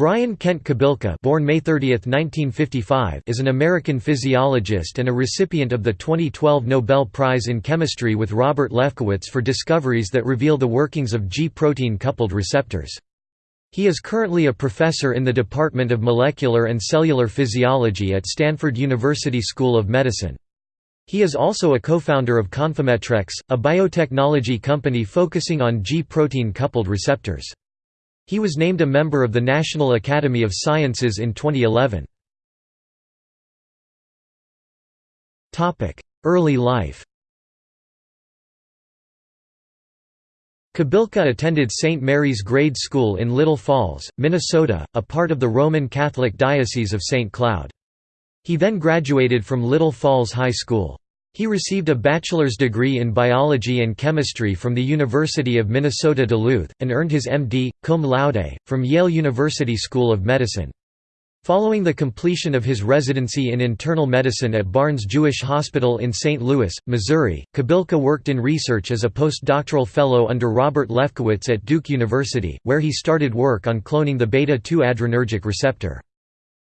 Brian Kent Kobilka born May 30, 1955, is an American physiologist and a recipient of the 2012 Nobel Prize in Chemistry with Robert Lefkowitz for discoveries that reveal the workings of G-protein coupled receptors. He is currently a professor in the Department of Molecular and Cellular Physiology at Stanford University School of Medicine. He is also a co-founder of ConfometRx, a biotechnology company focusing on G-protein coupled receptors. He was named a member of the National Academy of Sciences in 2011. Early life Kobilka attended St. Mary's Grade School in Little Falls, Minnesota, a part of the Roman Catholic Diocese of St. Cloud. He then graduated from Little Falls High School. He received a bachelor's degree in biology and chemistry from the University of Minnesota Duluth, and earned his M.D., cum laude, from Yale University School of Medicine. Following the completion of his residency in internal medicine at Barnes Jewish Hospital in St. Louis, Missouri, Kobilka worked in research as a postdoctoral fellow under Robert Lefkowitz at Duke University, where he started work on cloning the beta-2 adrenergic receptor.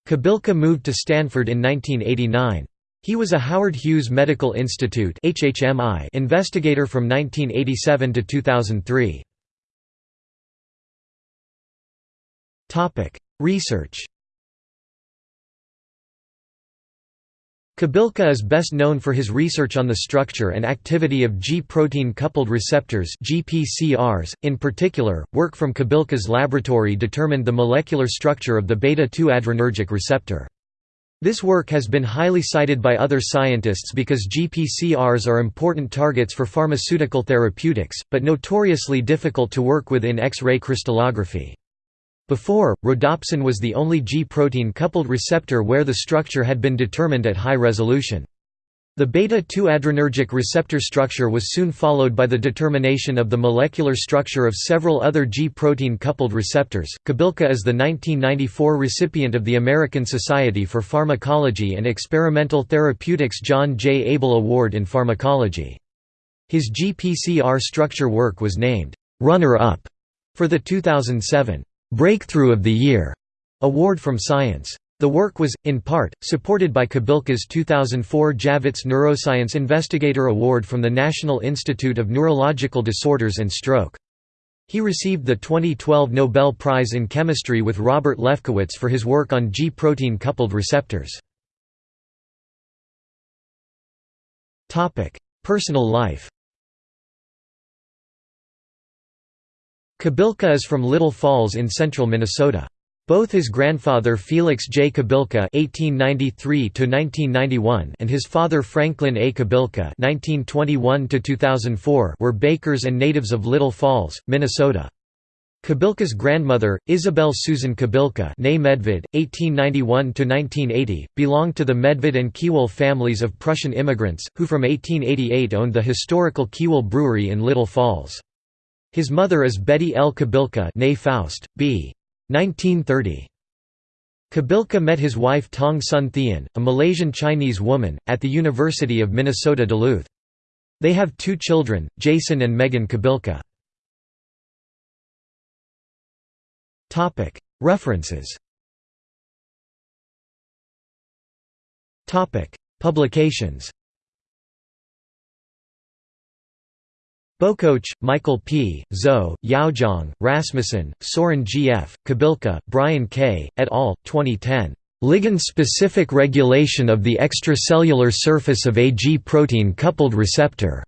Kobilka moved to Stanford in 1989. He was a Howard Hughes Medical Institute HHMI investigator from 1987 to 2003. Topic: Research Kobilka is best known for his research on the structure and activity of G-protein coupled receptors GPCRs. .In particular, work from Kobilka's laboratory determined the molecular structure of the beta-2 adrenergic receptor. This work has been highly cited by other scientists because GPCRs are important targets for pharmaceutical therapeutics, but notoriously difficult to work with in X-ray crystallography. Before, rhodopsin was the only G-protein coupled receptor where the structure had been determined at high resolution. The beta-2 adrenergic receptor structure was soon followed by the determination of the molecular structure of several other G-protein coupled receptors. Kobilka is the 1994 recipient of the American Society for Pharmacology and Experimental Therapeutics John J. Abel Award in Pharmacology. His GPCR structure work was named runner-up for the 2007 Breakthrough of the Year award from Science. The work was, in part, supported by Kobilka's 2004 Javits Neuroscience Investigator Award from the National Institute of Neurological Disorders and Stroke. He received the 2012 Nobel Prize in Chemistry with Robert Lefkowitz for his work on G-protein coupled receptors. Personal life Kobilka is from Little Falls in central Minnesota. Both his grandfather Felix J. Kobilka (1893–1991) and his father Franklin A. Kobilka (1921–2004) were bakers and natives of Little Falls, Minnesota. Kobilka's grandmother, Isabel Susan Medved, 1891–1980, belonged to the Medved and Kiewel families of Prussian immigrants, who from 1888 owned the historical Kiewel Brewery in Little Falls. His mother is Betty L. Kobilka Faust, b. 1930. Kobilka met his wife Tong Sun Thian, a Malaysian Chinese woman, at the University of Minnesota Duluth. They have two children, Jason and Megan Kobilka. References Publications Bokoch, Michael P., Zhou, Yaozhang, Rasmussen, Soren G. F., Kobilka, Brian K., et al., 2010. Ligand-specific regulation of the extracellular surface of a G-protein coupled receptor.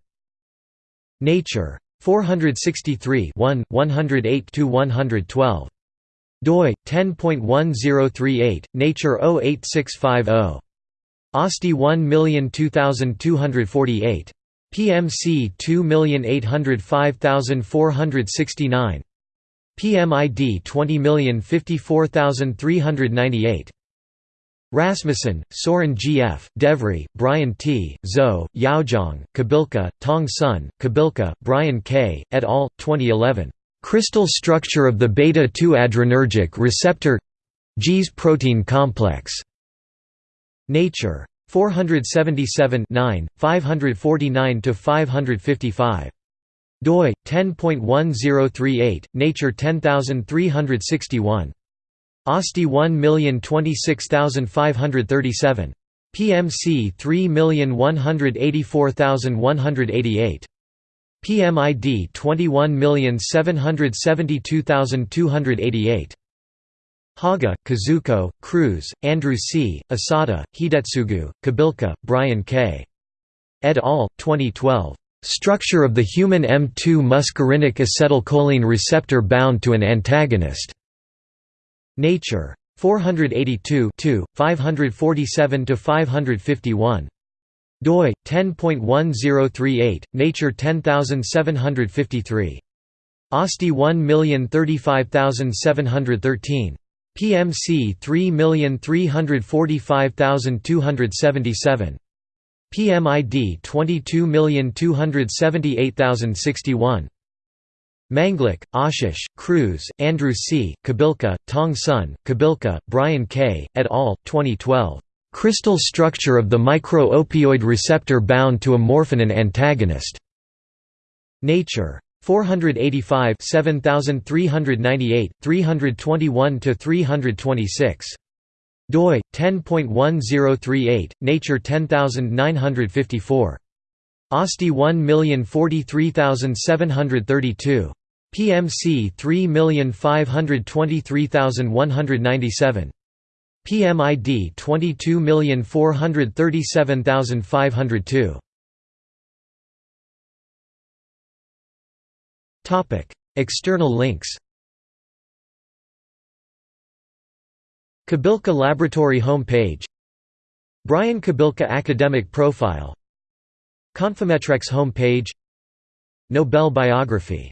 Nature. 463 108–112. doi, 10.1038, Nature 08650. OSTI 1002248. PMC 2805469 PMID 20054398 Rasmussen, Soren G. F., DeVree, Brian T., Zhou, Yaozhang, Kobilka, Tong Sun, Kobilka, Brian K., et al., 2011. Crystal structure of the beta-2 adrenergic receptor G's protein complex. Nature. 477 549 to 555 doi 10.1038 nature 10361 OSTI 1026537. PMC 3184188. PMID 21772288. Haga, Kazuko, Kruse, Andrew C., Asada, Hidetsugu, Kobilka, Brian K. Et al., 2012. Structure of the human M2 muscarinic acetylcholine receptor bound to an antagonist. Nature. 482 547–551 doi 10.1038 nature 10753 OSTI 1035713 PMC 3345277 PMID 22278061 Manglik, Ashish, Kruse, Andrew C., Kobilka, Tong Sun, Kobilka, Brian K., et al., 2012. Crystal structure of the micro-opioid receptor bound to a morphin antagonist. Nature. 485 7398, 321 to 326 doi, 10.1038, Nature 10954. OSTI 1043732. PMC 3523197. PMID 22437502. External links. Kobilka Laboratory homepage. Brian Kobilka academic profile. ConfometRx homepage. Nobel biography